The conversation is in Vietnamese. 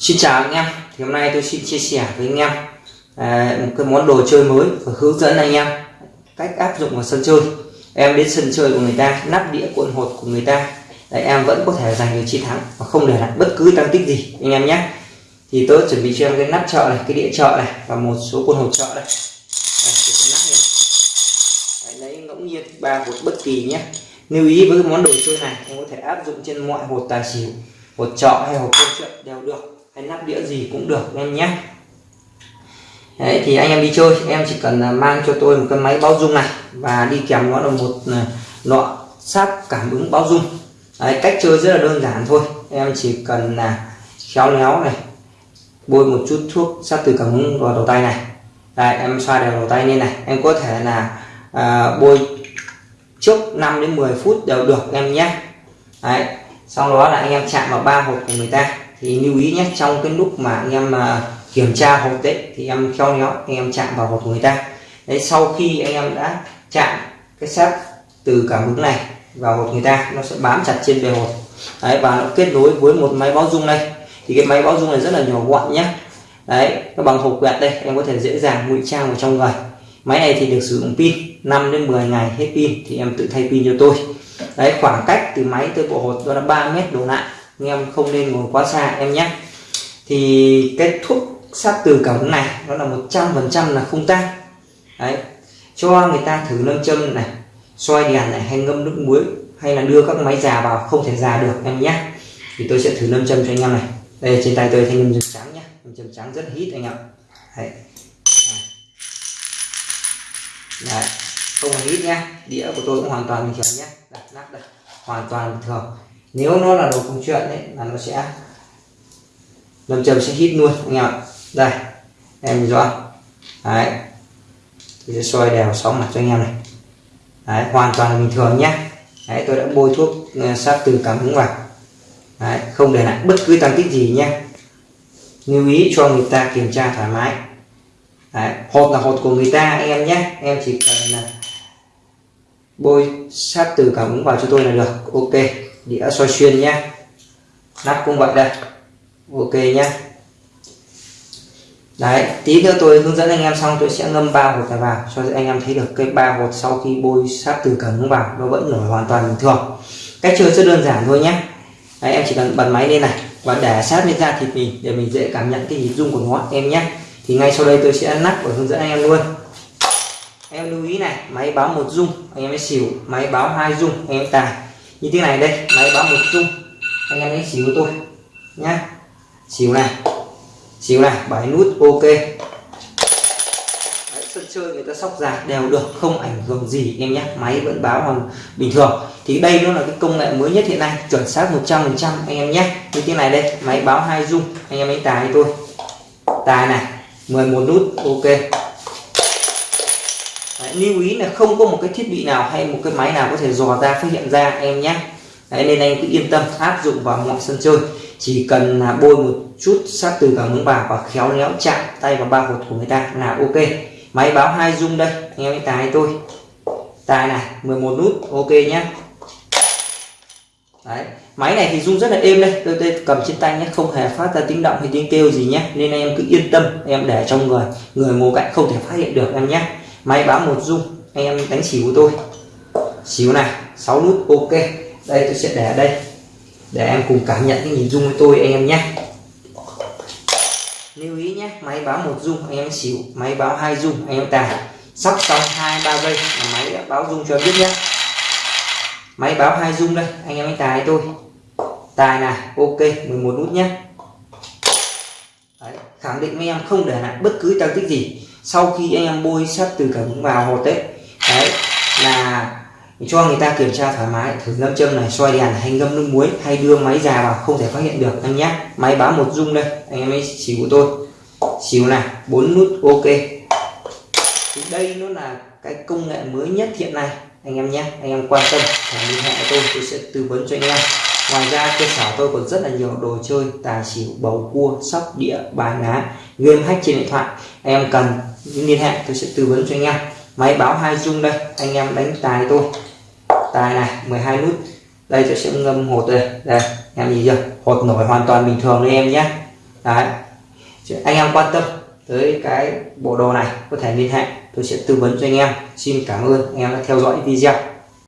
Xin chào anh em. Thì hôm nay tôi xin chia sẻ với anh em à, một cái món đồ chơi mới và hướng dẫn anh em cách áp dụng vào sân chơi. Em đến sân chơi của người ta nắp đĩa cuộn hột của người ta. Để em vẫn có thể giành được chiến thắng và không để lại bất cứ tăng tích gì anh em nhé. Thì tôi chuẩn bị cho em cái nắp chợ này cái đĩa chợ này và một số cuộn hột chợ đây. Đấy, lấy ngẫu nhiên ba hột bất kỳ nhé. Lưu ý với cái món đồ chơi này em có thể áp dụng trên mọi hột tài xỉu hột trọ hay hột câu chuyện đều được hay nắp đĩa gì cũng được em nhé. Đấy, thì anh em đi chơi em chỉ cần à, mang cho tôi một cái máy báo dung này và đi kèm nó là một à, lọ sáp cảm ứng báo dung. Đấy, cách chơi rất là đơn giản thôi. Em chỉ cần là khéo léo này bôi một chút thuốc sát từ cảm ứng vào đầu tay này. Đấy, em xoa đều đầu tay lên này. Em có thể là à, bôi trước 5 đến 10 phút đều được em nhé. Đấy, sau đó là anh em chạm vào ba hộp của người ta thì lưu ý nhé, trong cái lúc mà anh em à, kiểm tra hộp đấy thì em khéo léo anh em chạm vào hộp của người ta. Đấy, sau khi anh em đã chạm cái sáp từ cảm ứng này vào hộp người ta, nó sẽ bám chặt trên bề hộp. Đấy, và nó kết nối với một máy báo dung đây. Thì cái máy báo dung này rất là nhỏ gọn nhé. Đấy, nó bằng hộp quẹt đây, em có thể dễ dàng ngụy trang vào trong người. Máy này thì được sử dụng pin 5 đến 10 ngày hết pin thì em tự thay pin cho tôi. Đấy, khoảng cách từ máy tới bộ hột đó là 3 mét đổ lại anh em không nên ngồi quá xa, em nhé. Thì cái thuốc sát từ cảm ứng này, nó là một trăm phần trăm là không tan. Đấy. Cho người ta thử nâng châm này, soi đèn này, hay ngâm nước muối, hay là đưa các máy già vào, không thể già được, em nhé. Thì tôi sẽ thử nâm châm cho anh em này. Đây, trên tay tôi thanh nâm châm trắng nhé. Nâm châm trắng rất hít anh em. Đấy. Đấy. không hít nhé. Đĩa của tôi cũng hoàn toàn bình thường nhé. Đặt nắp đây. Hoàn toàn bình thường nếu nó là đồ công chuyện đấy là nó sẽ lâm châm sẽ hít luôn, anh em ạ. Đây, em rõ. Đấy. Tôi sẽ soi đều sáu mặt cho anh em này. Đấy, hoàn toàn là bình thường nhé đấy, tôi đã bôi thuốc ờ, sát từ cảm ứng vào. Đấy, không để lại bất cứ tăng tích gì nhé lưu ý cho người ta kiểm tra thoải mái. Đấy, hột là hột của người ta, anh em nhé em chỉ cần là bôi sát từ cảm ứng vào cho tôi là được. Ok đĩa soi xuyên nhé. Nắp cũng vậy đây. Ok nhé. Đấy tí nữa tôi hướng dẫn anh em xong tôi sẽ ngâm ba hột này vào cho anh em thấy được cái ba hột sau khi bôi sát từ cẩn vào nó vẫn nổi hoàn toàn bình thường. Cách chơi rất đơn giản thôi nhé. Đấy, em chỉ cần bật máy lên này và để sát lên da thịt mình để mình dễ cảm nhận cái nhịp rung của nó em nhé. Thì ngay sau đây tôi sẽ nắp và hướng dẫn anh em luôn. Em lưu ý này máy báo một rung anh em mới xỉu máy báo hai rung anh em tài như thế này đây máy báo một chung. Anh em hãy xíu tôi nhá. Xíu này xíu này bảy nút ok. Đấy, sân chơi người ta sóc giạc đều được không ảnh hưởng gì em nhé máy vẫn báo hoàn bình thường. Thì đây nó là cái công nghệ mới nhất hiện nay chuẩn xác 100 phần trăm anh em nhé như thế này đây máy báo hai dung anh em hãy tài tôi tài này 11 nút ok. Đấy, lưu ý là không có một cái thiết bị nào hay một cái máy nào có thể dò ra phát hiện ra em nhé. Đấy, nên anh cứ yên tâm áp dụng vào mọi sân chơi. Chỉ cần là bôi một chút sát từ cảm ứng vào và khéo léo chạm tay vào ba hột của người ta là ok. Máy báo hai rung đây anh em tài tôi tài này 11 nút ok nhé. Đấy. máy này thì rung rất là êm đây. Tôi, tôi cầm trên tay nhé không hề phát ra tiếng động hay tiếng kêu gì nhé. Nên em cứ yên tâm em để trong người. Người ngồi cạnh không thể phát hiện được em nhé máy báo một dung anh em đánh xỉu của tôi. Xíu này 6 nút ok. Đây tôi sẽ để ở đây. Để em cùng cảm nhận cái nhìn dung với tôi anh em nhé. Lưu ý nhé máy báo một dung anh em xỉu. Máy báo hai dung anh em tài. Sắp xong hai ba giây là máy đã báo dung cho em biết nhé. Máy báo hai dung đây anh em tài tôi. Tài này ok 11 nút nhé. Đấy, khẳng định với em không để lại bất cứ tăng tích gì sau khi anh em bôi sắt từ cảm ứng vào hột đấy đấy, là cho người ta kiểm tra thoải mái. Thử ngâm châm này, xoay đèn hay ngâm nước muối, hay đưa máy già vào, không thể phát hiện được anh nhé máy báo một rung đây, anh em ấy xíu của tôi. Xíu này, bốn nút ok. Thì đây nó là cái công nghệ mới nhất hiện nay, anh em nhé anh em quan tâm hãy liên hệ tôi tôi sẽ tư vấn cho anh em. Ngoài ra, cơ sở tôi còn rất là nhiều đồ chơi, tài xỉu, bầu cua, sóc đĩa, bài lá, game hack trên điện thoại. Anh em cần liên hệ tôi sẽ tư vấn cho anh em. Máy báo hai dung đây, anh em đánh tài tôi. Tài này 12 nút. Đây, tôi sẽ ngâm hột đây. Đây, em nhìn chưa? Hột nổi hoàn toàn bình thường đấy em nhé. Đấy. Anh em quan tâm tới cái bộ đồ này, có thể liên hệ tôi sẽ tư vấn cho anh em. Xin cảm ơn, anh em đã theo dõi video.